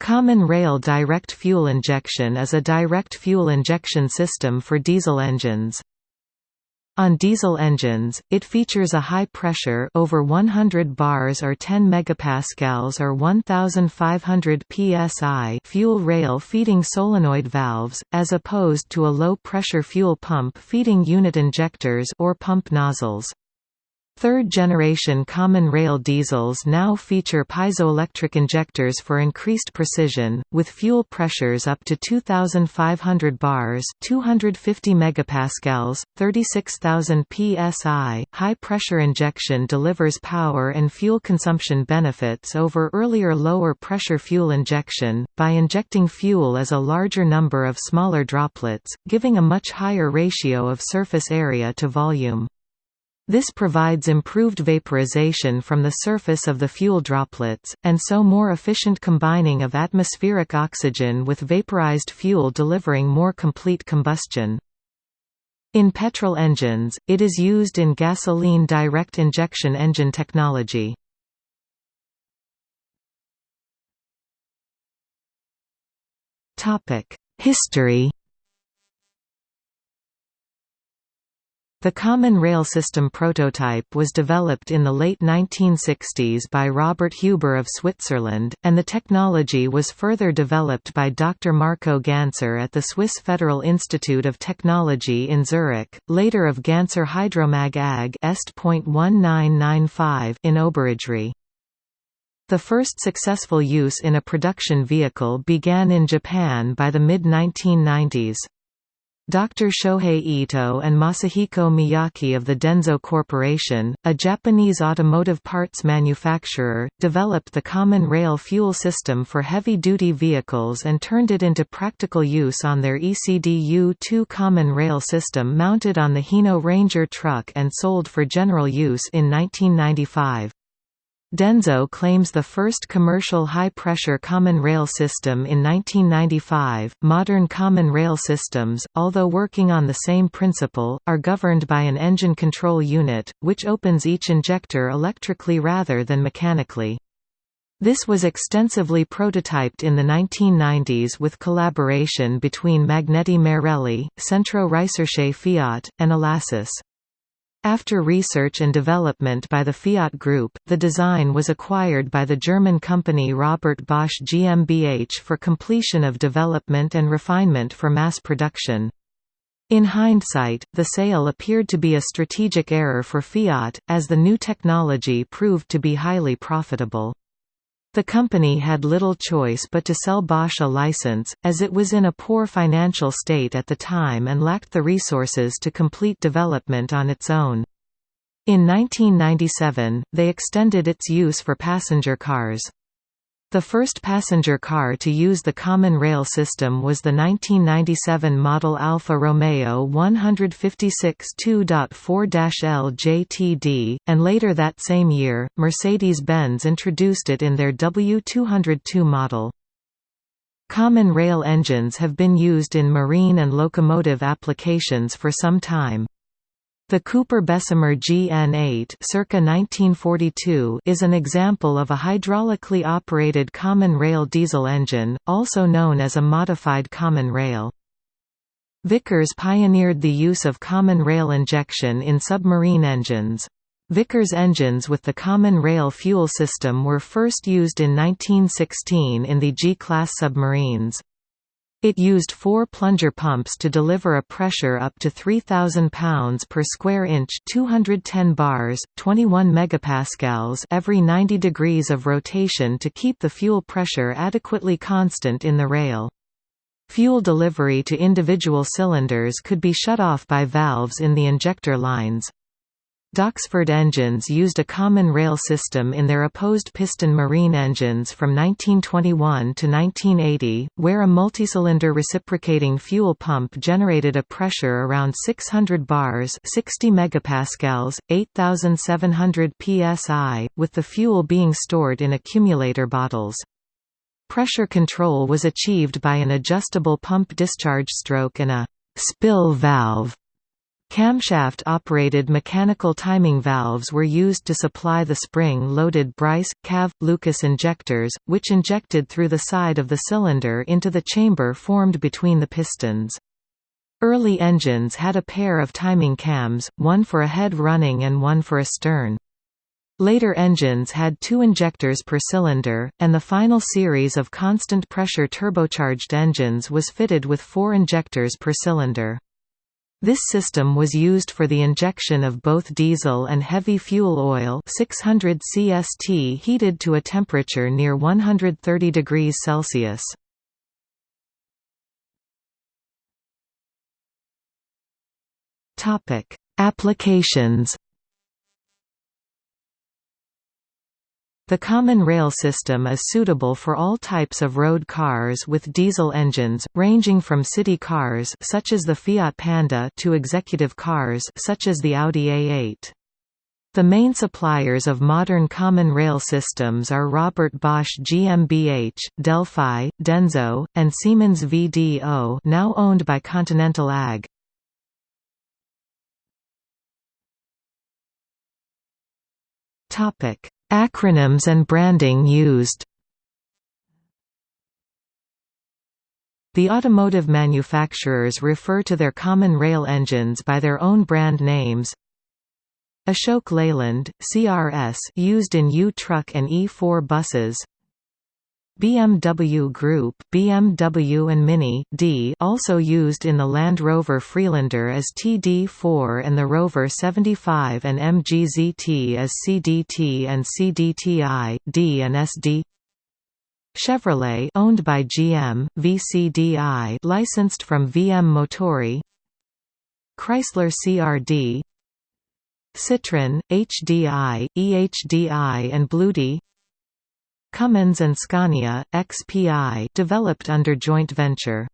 Common rail direct fuel injection is a direct fuel injection system for diesel engines. On diesel engines, it features a high pressure over 100 bars or 10 megapascals or 1500 psi fuel rail feeding solenoid valves as opposed to a low pressure fuel pump feeding unit injectors or pump nozzles. Third-generation common rail diesels now feature piezoelectric injectors for increased precision, with fuel pressures up to 2,500 bars 250 megapascals, 36,000 psi. High-pressure injection delivers power and fuel consumption benefits over earlier lower-pressure fuel injection, by injecting fuel as a larger number of smaller droplets, giving a much higher ratio of surface area to volume. This provides improved vaporization from the surface of the fuel droplets, and so more efficient combining of atmospheric oxygen with vaporized fuel delivering more complete combustion. In petrol engines, it is used in gasoline direct injection engine technology. History The Common Rail System prototype was developed in the late 1960s by Robert Huber of Switzerland, and the technology was further developed by Dr. Marco Ganser at the Swiss Federal Institute of Technology in Zurich, later of Ganser Hydromag AG Est.1995 in Oberursee. The first successful use in a production vehicle began in Japan by the mid-1990s. Dr. Shohei Ito and Masahiko Miyaki of the Denso Corporation, a Japanese automotive parts manufacturer, developed the common rail fuel system for heavy-duty vehicles and turned it into practical use on their ECD-U2 common rail system mounted on the Hino Ranger truck and sold for general use in 1995. Denso claims the first commercial high-pressure common rail system in 1995. Modern common rail systems, although working on the same principle, are governed by an engine control unit, which opens each injector electrically rather than mechanically. This was extensively prototyped in the 1990s with collaboration between Magneti Marelli, Centro Ricerche Fiat, and Elasis. After research and development by the Fiat Group, the design was acquired by the German company Robert Bosch GmbH for completion of development and refinement for mass production. In hindsight, the sale appeared to be a strategic error for Fiat, as the new technology proved to be highly profitable. The company had little choice but to sell Bosch a license, as it was in a poor financial state at the time and lacked the resources to complete development on its own. In 1997, they extended its use for passenger cars. The first passenger car to use the common rail system was the 1997 model Alfa Romeo 156 2.4-L JTD, and later that same year, Mercedes-Benz introduced it in their W202 model. Common rail engines have been used in marine and locomotive applications for some time. The Cooper Bessemer GN8 circa 1942 is an example of a hydraulically operated common rail diesel engine, also known as a modified common rail. Vickers pioneered the use of common rail injection in submarine engines. Vickers engines with the common rail fuel system were first used in 1916 in the G-class submarines. It used four plunger pumps to deliver a pressure up to 3,000 pounds per square inch 210 bars, 21 megapascals every 90 degrees of rotation to keep the fuel pressure adequately constant in the rail. Fuel delivery to individual cylinders could be shut off by valves in the injector lines. Doxford engines used a common rail system in their opposed piston marine engines from 1921 to 1980, where a multicylinder reciprocating fuel pump generated a pressure around 600 bars 60 megapascals, 8,700 psi, with the fuel being stored in accumulator bottles. Pressure control was achieved by an adjustable pump discharge stroke and a «spill valve» Camshaft-operated mechanical timing valves were used to supply the spring-loaded Bryce, Cav, Lucas injectors, which injected through the side of the cylinder into the chamber formed between the pistons. Early engines had a pair of timing cams, one for a head running and one for a stern. Later engines had two injectors per cylinder, and the final series of constant pressure turbocharged engines was fitted with four injectors per cylinder. This system was used for the injection of both diesel and heavy fuel oil 600 CST heated to a temperature near 130 degrees Celsius. Applications The common rail system is suitable for all types of road cars with diesel engines, ranging from city cars such as the Fiat Panda to executive cars such as the Audi A8. The main suppliers of modern common rail systems are Robert Bosch GmbH, Delphi, Denso, and Siemens VDO now owned by Continental AG. Topic Acronyms and branding used The automotive manufacturers refer to their common rail engines by their own brand names. Ashok Leyland, CRS used in U-Truck and E4 buses BMW Group BMW and Mini D also used in the Land Rover Freelander as TD4 and the Rover 75 and MGZT as CDT and CDTI, D and SD Chevrolet owned by GM, VCDI licensed from VM Motori. Chrysler CRD Citroën, HDI, EHDI and BlueHDi Cummins and Scania, XPI developed under joint venture.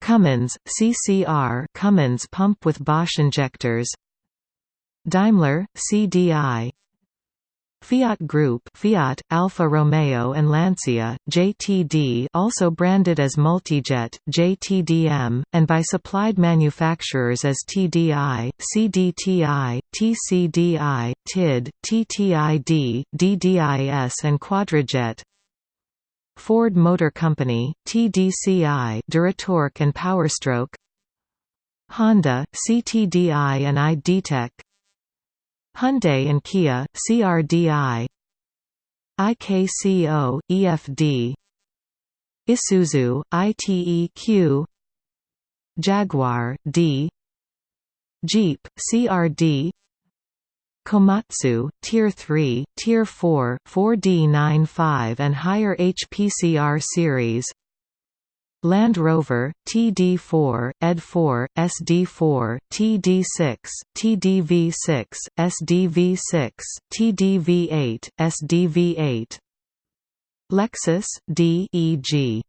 Cummins, CCR Cummins pump with Bosch injectors Daimler, CDI Fiat Group Fiat, Alfa Romeo and Lancia, JTD also branded as Multijet, JTDM, and by supplied manufacturers as TDI, CDTI, TCDI, TID, TTID, DDIS and Quadrajet. Ford Motor Company, TDCI Duratorq and Powerstroke. Honda, CTDI and iDTEC Hyundai and Kia, CRDI IKCO, EFD Isuzu, ITEQ Jaguar, D. Jeep, CRD Komatsu, Tier 3, Tier 4, 4D95 and higher HPCR series Land Rover, TD4, ED4, SD4, TD6, TDV6, SDV6, TDV8, SDV8 Lexus, D e.g.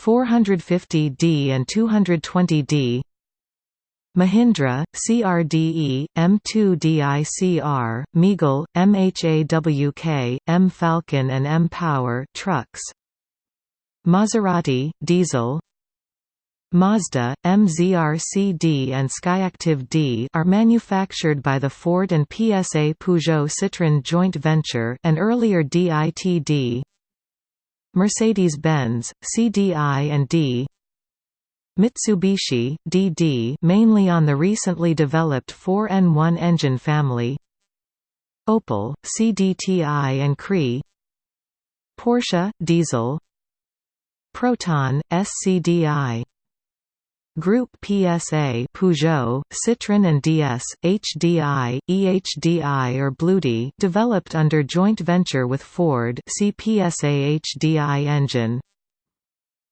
450D and 220D Mahindra, CRDE, M2DICR, Meagle, MHAWK, M Falcon and M Power trucks Maserati, diesel. Mazda, MZR-CD and Skyactiv-D are manufactured by the Ford and PSA Peugeot Citroën joint venture and earlier DITD Mercedes-Benz, CDI and D. Mitsubishi, DD mainly on the recently developed 4N1 engine family. Opel, CDTI and CRE Porsche, diesel Proton, SCDI Group PSA Peugeot, Citroën and DS, HDI, EHDI or BlueHDi developed under joint venture with Ford CPSA HDI engine.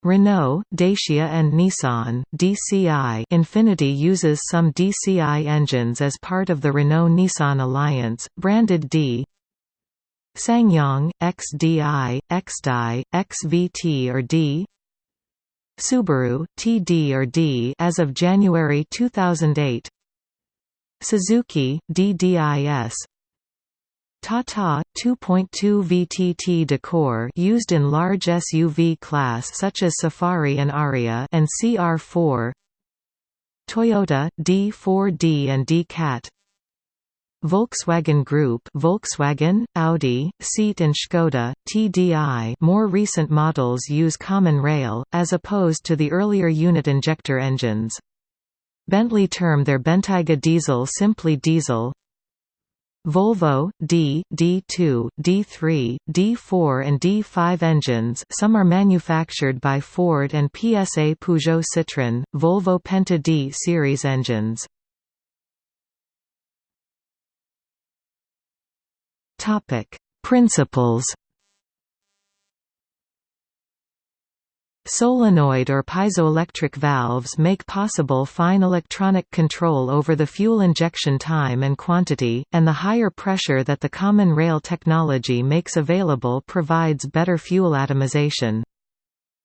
Renault, Dacia and Nissan DCI Infiniti uses some DCI engines as part of the Renault-Nissan alliance, branded D SsangYong, XDI, XDI, XVT or D? Subaru, TD or D as of January 2008 Suzuki, DDIS Tata 2.2 VTT DICOR used in large SUV class such as Safari and Aria and CR4 Toyota, D4D and D-Cat Volkswagen Group Volkswagen, Audi, Seat and Škoda, TDI more recent models use common rail, as opposed to the earlier unit injector engines. Bentley term their Bentayga diesel simply diesel Volvo, D, D2, D3, D4 and D5 engines some are manufactured by Ford and PSA Peugeot Citroën, Volvo Penta D series engines. Principles Solenoid or piezoelectric valves make possible fine electronic control over the fuel injection time and quantity, and the higher pressure that the common rail technology makes available provides better fuel atomization.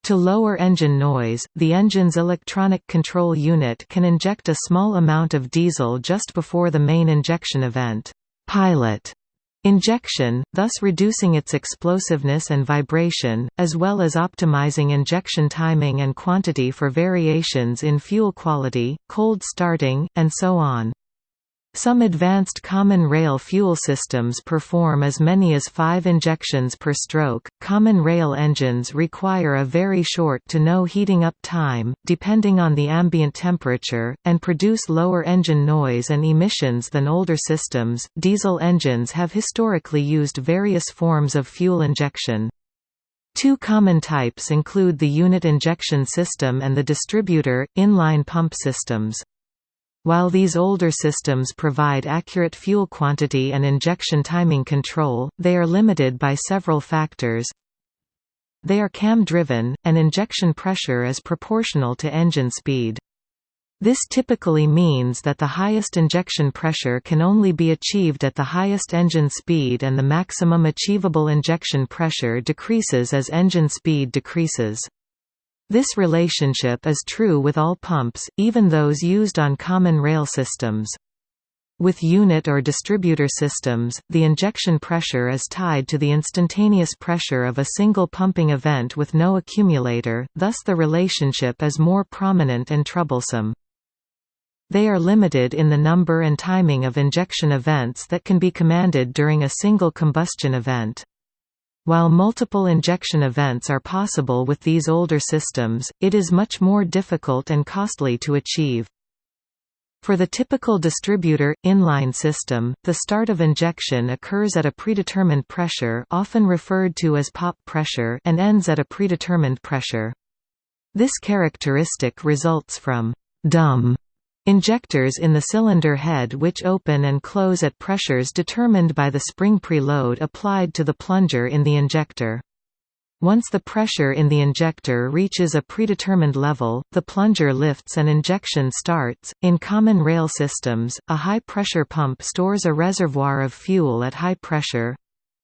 To lower engine noise, the engine's electronic control unit can inject a small amount of diesel just before the main injection event pilot Injection, thus reducing its explosiveness and vibration, as well as optimizing injection timing and quantity for variations in fuel quality, cold starting, and so on. Some advanced common rail fuel systems perform as many as five injections per stroke. Common rail engines require a very short to no heating up time, depending on the ambient temperature, and produce lower engine noise and emissions than older systems. Diesel engines have historically used various forms of fuel injection. Two common types include the unit injection system and the distributor, inline pump systems. While these older systems provide accurate fuel quantity and injection timing control, they are limited by several factors. They are cam-driven, and injection pressure is proportional to engine speed. This typically means that the highest injection pressure can only be achieved at the highest engine speed and the maximum achievable injection pressure decreases as engine speed decreases. This relationship is true with all pumps, even those used on common rail systems. With unit or distributor systems, the injection pressure is tied to the instantaneous pressure of a single pumping event with no accumulator, thus the relationship is more prominent and troublesome. They are limited in the number and timing of injection events that can be commanded during a single combustion event. While multiple injection events are possible with these older systems, it is much more difficult and costly to achieve. For the typical distributor, inline system, the start of injection occurs at a predetermined pressure often referred to as pop pressure and ends at a predetermined pressure. This characteristic results from dumb Injectors in the cylinder head which open and close at pressures determined by the spring preload applied to the plunger in the injector. Once the pressure in the injector reaches a predetermined level, the plunger lifts and injection starts. In common rail systems, a high pressure pump stores a reservoir of fuel at high pressure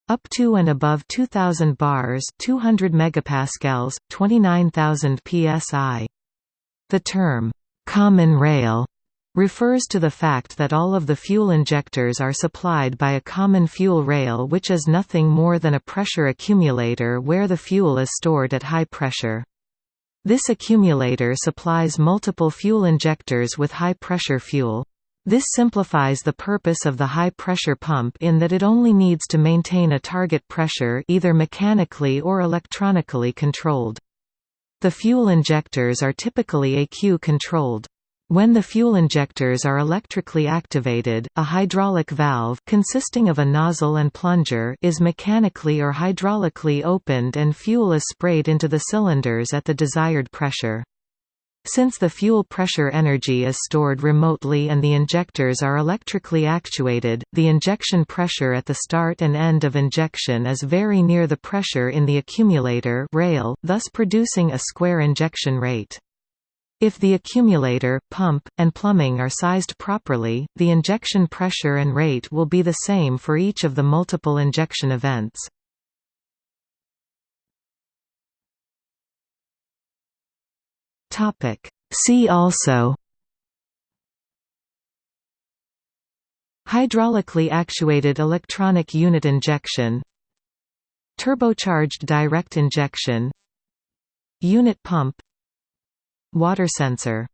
up to and above 2000 bars, 200 megapascals, 29000 psi. The term common rail refers to the fact that all of the fuel injectors are supplied by a common fuel rail which is nothing more than a pressure accumulator where the fuel is stored at high pressure. This accumulator supplies multiple fuel injectors with high-pressure fuel. This simplifies the purpose of the high-pressure pump in that it only needs to maintain a target pressure either mechanically or electronically controlled. The fuel injectors are typically ECU-controlled. When the fuel injectors are electrically activated, a hydraulic valve consisting of a nozzle and plunger is mechanically or hydraulically opened and fuel is sprayed into the cylinders at the desired pressure. Since the fuel pressure energy is stored remotely and the injectors are electrically actuated, the injection pressure at the start and end of injection is very near the pressure in the accumulator rail, thus producing a square injection rate. If the accumulator, pump, and plumbing are sized properly, the injection pressure and rate will be the same for each of the multiple injection events. See also Hydraulically actuated electronic unit injection Turbocharged direct injection Unit pump Water sensor